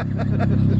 Ha ha ha ha.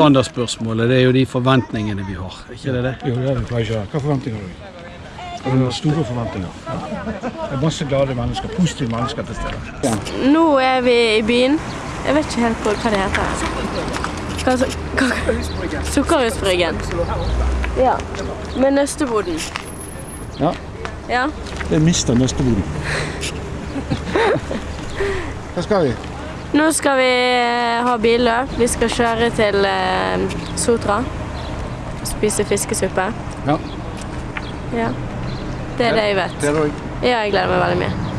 Standardspørsmålet det er jo de forventningene vi har. ikke det det? Jo, det er det. Hva forventninger har du? Du har store forventninger. Det er masse glade mennesker, positive mennesker til stede. Nå er vi i byen. Jeg vet ikke helt på hva det heter. Sukkerhusbryggen. Ja. Med nøsteboden. Ja. Ja. Det er mister nøsteboden. Hva skal vi? Nå skal vi eh, ha billøp. Vi skal kjøre til Sotra. Sotra. Spise fiskesuppe. Ja. Ja. Det er det jeg vet. Det er det òg. Ja, jeg gleder meg veldig mye.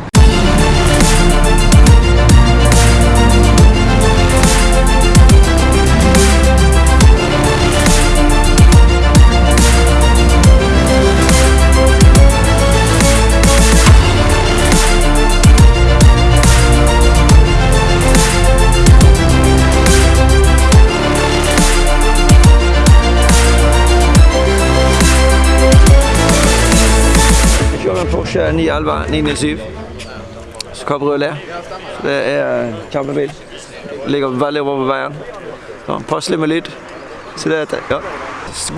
Porsche 911 997 Cabriolet. Så Det er en kjempebil. Ligger veldig over veien. Så passelig med lyd. Så det er, ja.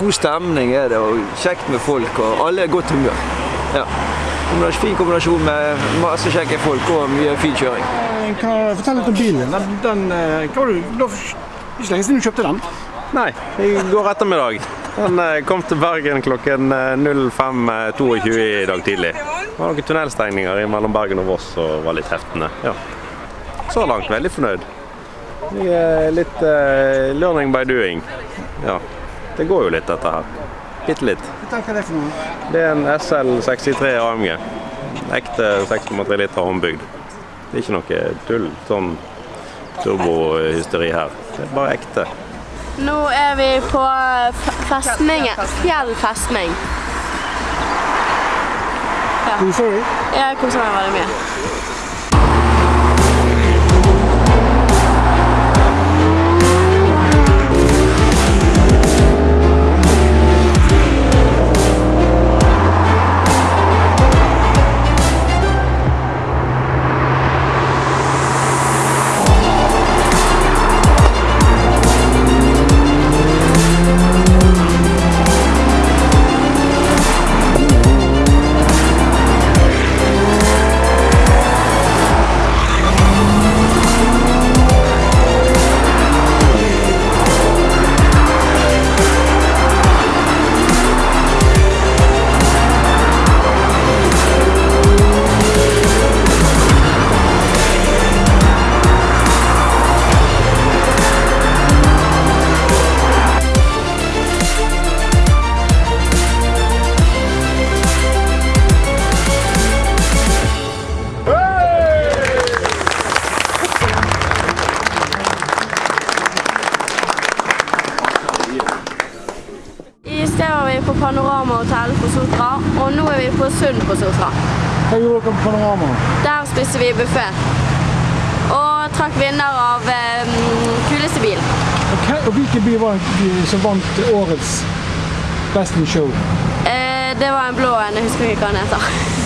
God stemning er det, og kjekt med folk, og alle er i godt humør. Ja. Fin kombinasjon med masse kjekke folk og mye fin kjøring. Kan du fortelle litt om bilen. Den, den, eh, hva var det, var ikke lenge siden du kjøpte den. Nei, i går ettermiddag. Den eh, kom til Bergen klokken eh, 05.22 i dag tidlig. Det var noen tunnelstengninger mellom Bergen og Voss og var litt heftende. Ja. Så langt veldig fornøyd. Vi er litt uh, learning by doing. Ja, det går jo litt dette her. Bitte litt. Hva det er for noe. Det er en SL63 AMG. Ekte 6,3 liter håndbygd. Det er ikke noe tull, sånn turbohysteri her. Det er bare ekte. Nå er vi på festningen. Fjell festning. Koser du? Jeg koser meg veldig mye. På Panorama vi på Sotra, og nå er vi på Sund på Sotra. Hva gjorde dere på Panorama? Der spiste vi buffé. Og trakk vinner av um, kuleste bil. Og, og hvilken bil var det som vant årets Best in Show? Eh, det var en blå en, jeg husker ikke hva den heter.